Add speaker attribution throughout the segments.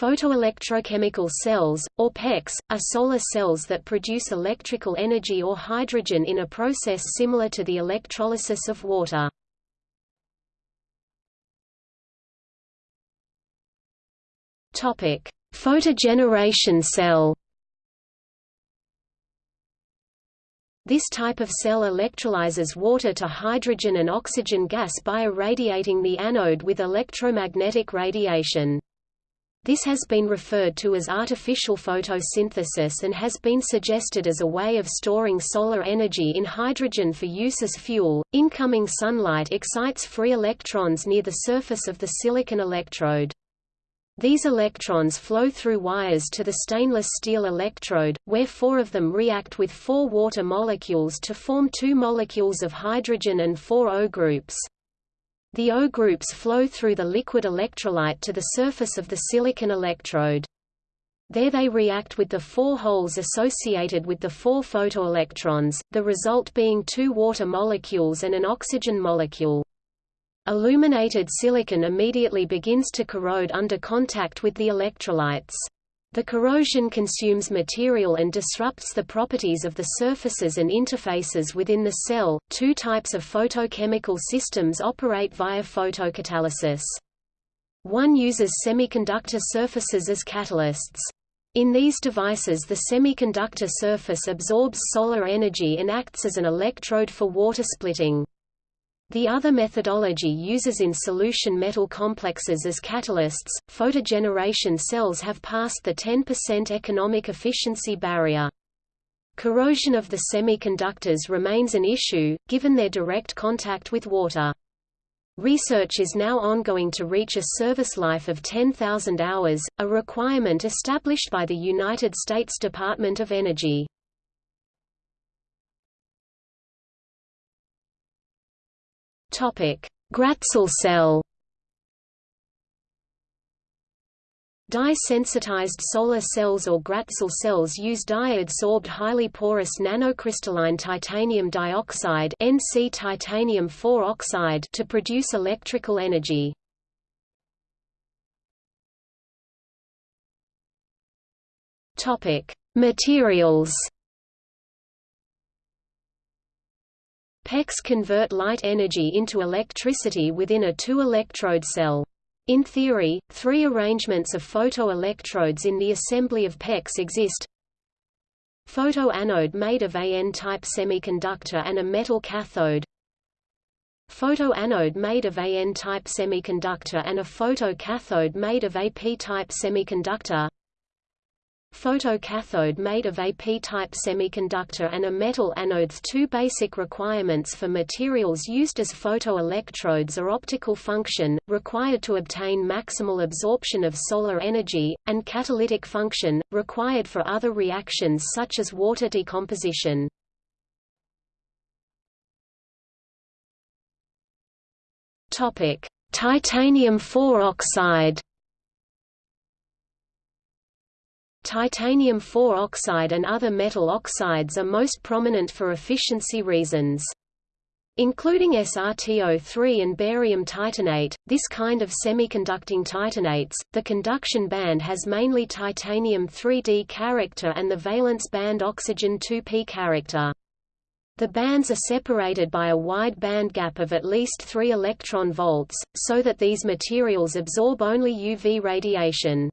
Speaker 1: Photoelectrochemical cells, or PECs, are solar cells that produce electrical energy or hydrogen in a process similar to the electrolysis of water. Photogeneration cell This type of cell electrolyzes water to hydrogen and oxygen gas by irradiating the anode with electromagnetic radiation. This has been referred to as artificial photosynthesis and has been suggested as a way of storing solar energy in hydrogen for use as fuel. Incoming sunlight excites free electrons near the surface of the silicon electrode. These electrons flow through wires to the stainless steel electrode, where four of them react with four water molecules to form two molecules of hydrogen and four O groups. The O groups flow through the liquid electrolyte to the surface of the silicon electrode. There they react with the four holes associated with the four photoelectrons, the result being two water molecules and an oxygen molecule. Illuminated silicon immediately begins to corrode under contact with the electrolytes. The corrosion consumes material and disrupts the properties of the surfaces and interfaces within the cell. Two types of photochemical systems operate via photocatalysis. One uses semiconductor surfaces as catalysts. In these devices the semiconductor surface absorbs solar energy and acts as an electrode for water splitting. The other methodology uses in solution metal complexes as catalysts. Photogeneration cells have passed the 10% economic efficiency barrier. Corrosion of the semiconductors remains an issue, given their direct contact with water. Research is now ongoing to reach a service life of 10,000 hours, a requirement established by the United States Department of Energy. Gratzel cell. Dye-sensitized solar cells or Gratzel cells use dye-adsorbed highly porous nanocrystalline titanium dioxide (NC titanium 4 oxide) to produce electrical energy. Topic: Materials. PECs convert light energy into electricity within a two-electrode cell. In theory, three arrangements of photoelectrodes in the assembly of PECs exist. Photoanode made of a N-type semiconductor and a metal cathode. Photoanode made of a N-type semiconductor and a photocathode made of a P-type semiconductor. Photocathode made of a p-type semiconductor and a metal anodes Two basic requirements for materials used as photoelectrodes are optical function, required to obtain maximal absorption of solar energy, and catalytic function, required for other reactions such as water decomposition. Titanium 4 oxide Titanium 4 oxide and other metal oxides are most prominent for efficiency reasons. Including SrTiO3 and barium titanate, this kind of semiconducting titanates, the conduction band has mainly titanium 3D character and the valence band oxygen 2p character. The bands are separated by a wide band gap of at least 3 electron volts, so that these materials absorb only UV radiation.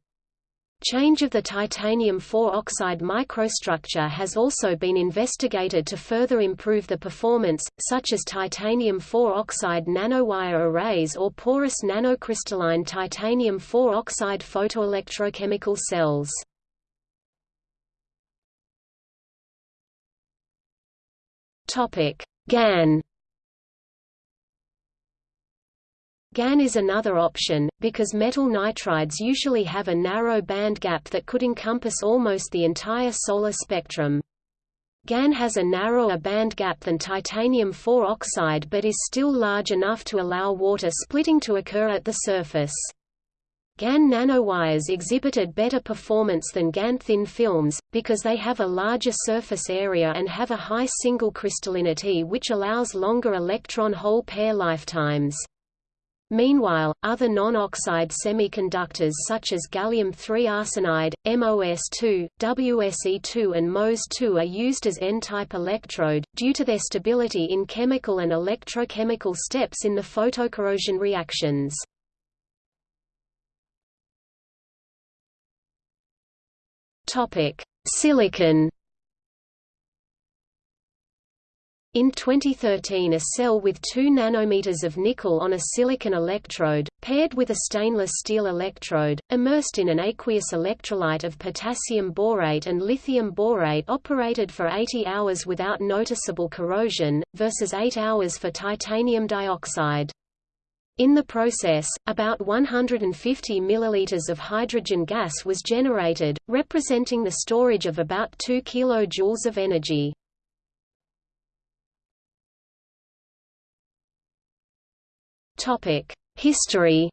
Speaker 1: Change of the titanium 4 oxide microstructure has also been investigated to further improve the performance, such as titanium 4 oxide nanowire arrays or porous nanocrystalline titanium 4 oxide photoelectrochemical cells. GaN GaN is another option, because metal nitrides usually have a narrow band gap that could encompass almost the entire solar spectrum. GaN has a narrower band gap than titanium 4 oxide but is still large enough to allow water splitting to occur at the surface. GaN nanowires exhibited better performance than GaN thin films, because they have a larger surface area and have a high single crystallinity which allows longer electron-hole pair lifetimes. Meanwhile, other non-oxide semiconductors such as gallium-3 arsenide, MOS2, WSE2 and MOS2 are used as N-type electrode, due to their stability in chemical and electrochemical steps in the photocorrosion reactions. Silicon In 2013 a cell with 2 nanometers of nickel on a silicon electrode, paired with a stainless steel electrode, immersed in an aqueous electrolyte of potassium borate and lithium borate operated for 80 hours without noticeable corrosion, versus 8 hours for titanium dioxide. In the process, about 150 milliliters of hydrogen gas was generated, representing the storage of about 2 kilojoules of energy. History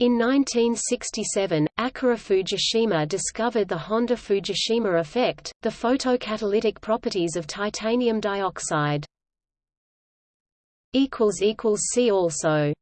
Speaker 1: In 1967, Akira Fujishima discovered the Honda-Fujishima effect, the photocatalytic properties of titanium dioxide. See also